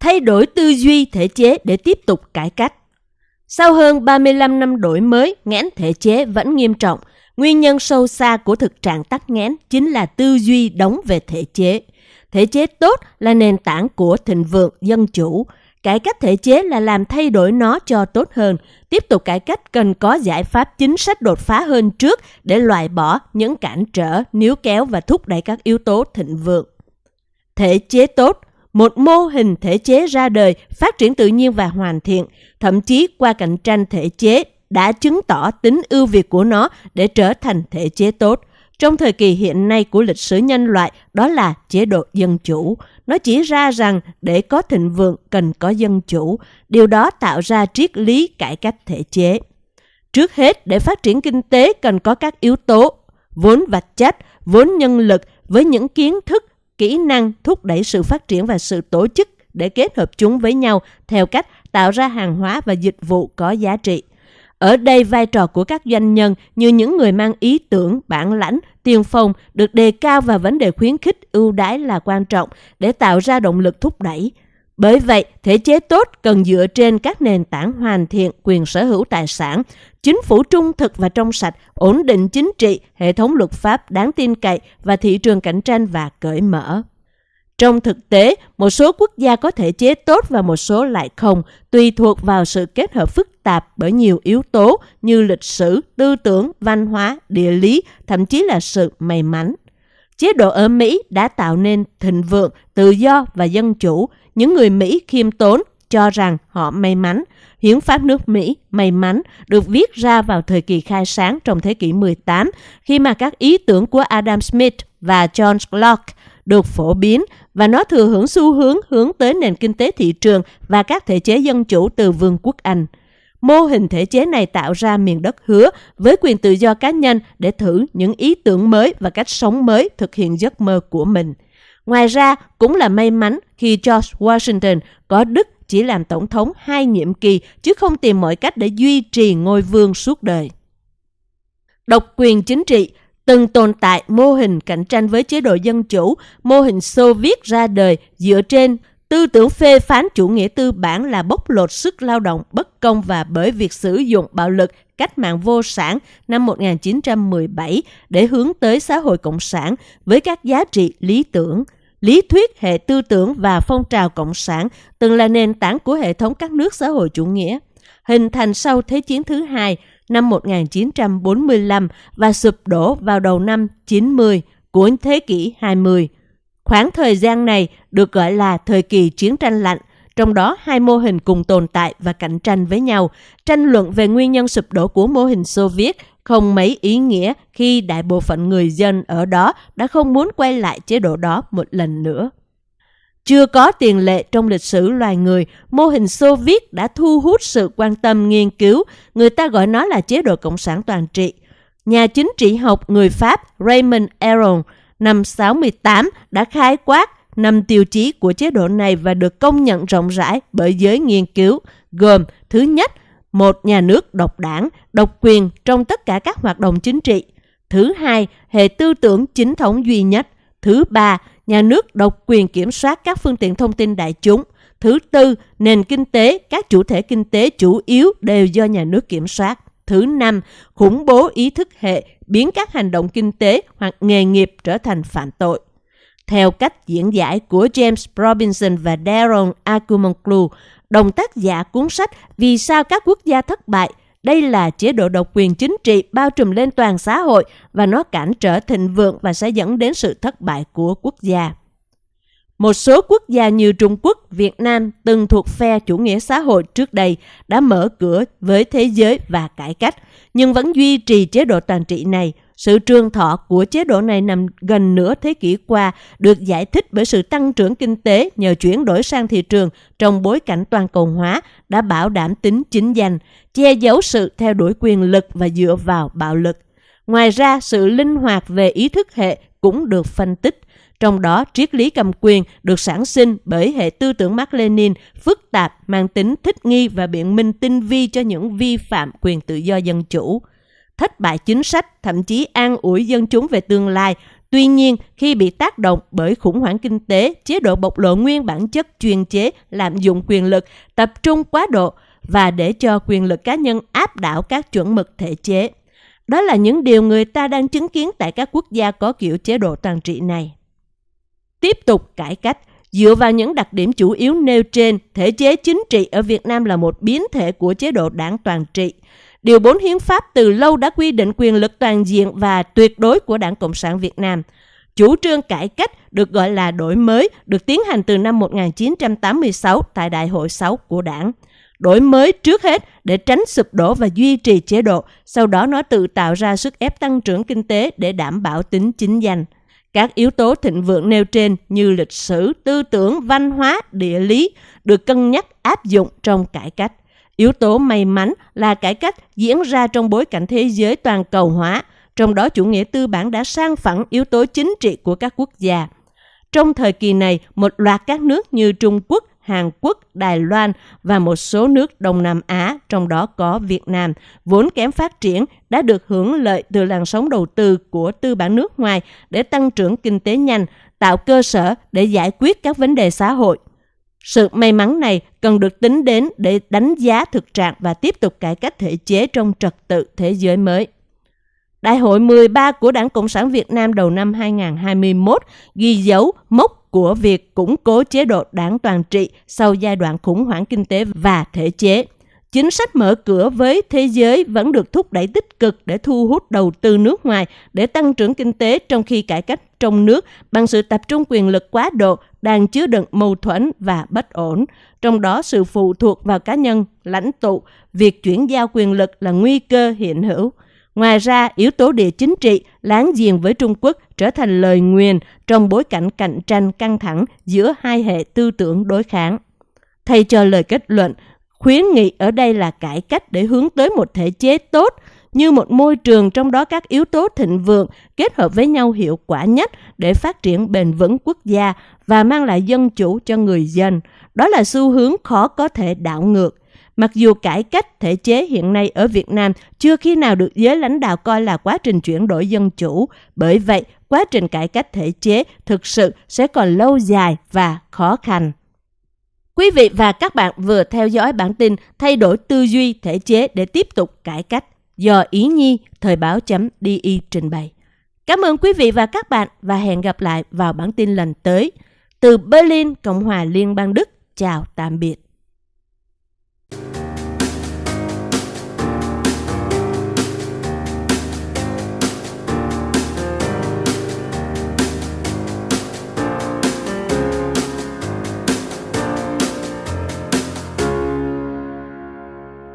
thay đổi tư duy thể chế để tiếp tục cải cách. Sau hơn 35 năm đổi mới, nghẽn thể chế vẫn nghiêm trọng. Nguyên nhân sâu xa của thực trạng tắc nghẽn chính là tư duy đóng về thể chế. Thể chế tốt là nền tảng của thịnh vượng dân chủ. Cải cách thể chế là làm thay đổi nó cho tốt hơn. Tiếp tục cải cách cần có giải pháp chính sách đột phá hơn trước để loại bỏ những cản trở, níu kéo và thúc đẩy các yếu tố thịnh vượng. Thể chế tốt một mô hình thể chế ra đời, phát triển tự nhiên và hoàn thiện, thậm chí qua cạnh tranh thể chế đã chứng tỏ tính ưu việt của nó để trở thành thể chế tốt. Trong thời kỳ hiện nay của lịch sử nhân loại, đó là chế độ dân chủ. Nó chỉ ra rằng để có thịnh vượng cần có dân chủ. Điều đó tạo ra triết lý cải cách thể chế. Trước hết, để phát triển kinh tế cần có các yếu tố vốn vật chất, vốn nhân lực với những kiến thức kỹ năng thúc đẩy sự phát triển và sự tổ chức để kết hợp chúng với nhau theo cách tạo ra hàng hóa và dịch vụ có giá trị. Ở đây vai trò của các doanh nhân như những người mang ý tưởng, bản lãnh, tiên phong được đề cao và vấn đề khuyến khích ưu đãi là quan trọng để tạo ra động lực thúc đẩy. Bởi vậy, thể chế tốt cần dựa trên các nền tảng hoàn thiện quyền sở hữu tài sản, chính phủ trung thực và trong sạch, ổn định chính trị, hệ thống luật pháp đáng tin cậy và thị trường cạnh tranh và cởi mở. Trong thực tế, một số quốc gia có thể chế tốt và một số lại không, tùy thuộc vào sự kết hợp phức tạp bởi nhiều yếu tố như lịch sử, tư tưởng, văn hóa, địa lý, thậm chí là sự may mắn. Chế độ ở Mỹ đã tạo nên thịnh vượng, tự do và dân chủ. Những người Mỹ khiêm tốn cho rằng họ may mắn. Hiến pháp nước Mỹ may mắn được viết ra vào thời kỳ khai sáng trong thế kỷ 18 khi mà các ý tưởng của Adam Smith và John Locke được phổ biến và nó thừa hưởng xu hướng hướng tới nền kinh tế thị trường và các thể chế dân chủ từ Vương quốc Anh. Mô hình thể chế này tạo ra miền đất hứa với quyền tự do cá nhân để thử những ý tưởng mới và cách sống mới thực hiện giấc mơ của mình. Ngoài ra, cũng là may mắn khi George Washington có đức chỉ làm tổng thống hai nhiệm kỳ chứ không tìm mọi cách để duy trì ngôi vương suốt đời. Độc quyền chính trị từng tồn tại mô hình cạnh tranh với chế độ dân chủ, mô hình Xô Viết ra đời dựa trên tư tưởng phê phán chủ nghĩa tư bản là bóc lột sức lao động bất công và bởi việc sử dụng bạo lực cách mạng vô sản năm 1917 để hướng tới xã hội cộng sản với các giá trị lý tưởng. Lý thuyết hệ tư tưởng và phong trào cộng sản từng là nền tảng của hệ thống các nước xã hội chủ nghĩa, hình thành sau Thế chiến thứ hai năm 1945 và sụp đổ vào đầu năm 90 của thế kỷ 20. Khoảng thời gian này được gọi là thời kỳ chiến tranh lạnh, trong đó hai mô hình cùng tồn tại và cạnh tranh với nhau. Tranh luận về nguyên nhân sụp đổ của mô hình Xô Viết không mấy ý nghĩa khi đại bộ phận người dân ở đó đã không muốn quay lại chế độ đó một lần nữa. Chưa có tiền lệ trong lịch sử loài người, mô hình Xô Viết đã thu hút sự quan tâm nghiên cứu, người ta gọi nó là chế độ cộng sản toàn trị. Nhà chính trị học người Pháp Raymond Aron năm 68 đã khai quát năm tiêu chí của chế độ này và được công nhận rộng rãi bởi giới nghiên cứu, gồm thứ nhất, một nhà nước độc đảng, độc quyền trong tất cả các hoạt động chính trị. Thứ hai, hệ tư tưởng chính thống duy nhất. Thứ ba, nhà nước độc quyền kiểm soát các phương tiện thông tin đại chúng. Thứ tư, nền kinh tế, các chủ thể kinh tế chủ yếu đều do nhà nước kiểm soát. Thứ năm, khủng bố ý thức hệ, biến các hành động kinh tế hoặc nghề nghiệp trở thành phạm tội. Theo cách diễn giải của James Robinson và Darren Acumoglu, đồng tác giả cuốn sách Vì sao các quốc gia thất bại, đây là chế độ độc quyền chính trị bao trùm lên toàn xã hội và nó cản trở thịnh vượng và sẽ dẫn đến sự thất bại của quốc gia. Một số quốc gia như Trung Quốc, Việt Nam từng thuộc phe chủ nghĩa xã hội trước đây đã mở cửa với thế giới và cải cách, nhưng vẫn duy trì chế độ toàn trị này. Sự trường thọ của chế độ này nằm gần nửa thế kỷ qua được giải thích bởi sự tăng trưởng kinh tế nhờ chuyển đổi sang thị trường trong bối cảnh toàn cầu hóa đã bảo đảm tính chính danh, che giấu sự theo đuổi quyền lực và dựa vào bạo lực. Ngoài ra, sự linh hoạt về ý thức hệ cũng được phân tích trong đó, triết lý cầm quyền được sản sinh bởi hệ tư tưởng Mark Lenin phức tạp, mang tính thích nghi và biện minh tinh vi cho những vi phạm quyền tự do dân chủ. Thất bại chính sách, thậm chí an ủi dân chúng về tương lai, Tuy nhiên, khi bị tác động bởi khủng hoảng kinh tế, chế độ bộc lộ nguyên bản chất chuyên chế, lạm dụng quyền lực, tập trung quá độ và để cho quyền lực cá nhân áp đảo các chuẩn mực thể chế. Đó là những điều người ta đang chứng kiến tại các quốc gia có kiểu chế độ toàn trị này. Tiếp tục cải cách, dựa vào những đặc điểm chủ yếu nêu trên, thể chế chính trị ở Việt Nam là một biến thể của chế độ đảng toàn trị. Điều 4 Hiến pháp từ lâu đã quy định quyền lực toàn diện và tuyệt đối của Đảng Cộng sản Việt Nam. Chủ trương cải cách được gọi là đổi mới được tiến hành từ năm 1986 tại Đại hội 6 của Đảng. Đổi mới trước hết để tránh sụp đổ và duy trì chế độ, sau đó nó tự tạo ra sức ép tăng trưởng kinh tế để đảm bảo tính chính danh. Các yếu tố thịnh vượng nêu trên như lịch sử, tư tưởng, văn hóa, địa lý được cân nhắc áp dụng trong cải cách. Yếu tố may mắn là cải cách diễn ra trong bối cảnh thế giới toàn cầu hóa, trong đó chủ nghĩa tư bản đã sang phẳng yếu tố chính trị của các quốc gia. Trong thời kỳ này, một loạt các nước như Trung Quốc, Hàn Quốc, Đài Loan và một số nước Đông Nam Á, trong đó có Việt Nam, vốn kém phát triển, đã được hưởng lợi từ làn sóng đầu tư của tư bản nước ngoài để tăng trưởng kinh tế nhanh, tạo cơ sở để giải quyết các vấn đề xã hội. Sự may mắn này cần được tính đến để đánh giá thực trạng và tiếp tục cải cách thể chế trong trật tự thế giới mới. Đại hội 13 của Đảng Cộng sản Việt Nam đầu năm 2021 ghi dấu mốc của việc củng cố chế độ đảng toàn trị sau giai đoạn khủng hoảng kinh tế và thể chế. Chính sách mở cửa với thế giới vẫn được thúc đẩy tích cực để thu hút đầu tư nước ngoài, để tăng trưởng kinh tế trong khi cải cách trong nước bằng sự tập trung quyền lực quá độ đang chứa đựng mâu thuẫn và bất ổn. Trong đó sự phụ thuộc vào cá nhân, lãnh tụ, việc chuyển giao quyền lực là nguy cơ hiện hữu. Ngoài ra, yếu tố địa chính trị láng giềng với Trung Quốc trở thành lời nguyền trong bối cảnh cạnh tranh căng thẳng giữa hai hệ tư tưởng đối kháng. Thay cho lời kết luận, khuyến nghị ở đây là cải cách để hướng tới một thể chế tốt, như một môi trường trong đó các yếu tố thịnh vượng kết hợp với nhau hiệu quả nhất để phát triển bền vững quốc gia và mang lại dân chủ cho người dân. Đó là xu hướng khó có thể đảo ngược. Mặc dù cải cách thể chế hiện nay ở Việt Nam chưa khi nào được giới lãnh đạo coi là quá trình chuyển đổi dân chủ, bởi vậy quá trình cải cách thể chế thực sự sẽ còn lâu dài và khó khăn. Quý vị và các bạn vừa theo dõi bản tin thay đổi tư duy thể chế để tiếp tục cải cách do Ý Nhi Thời báo.di trình bày. Cảm ơn quý vị và các bạn và hẹn gặp lại vào bản tin lần tới. Từ Berlin, Cộng hòa Liên bang Đức, chào tạm biệt.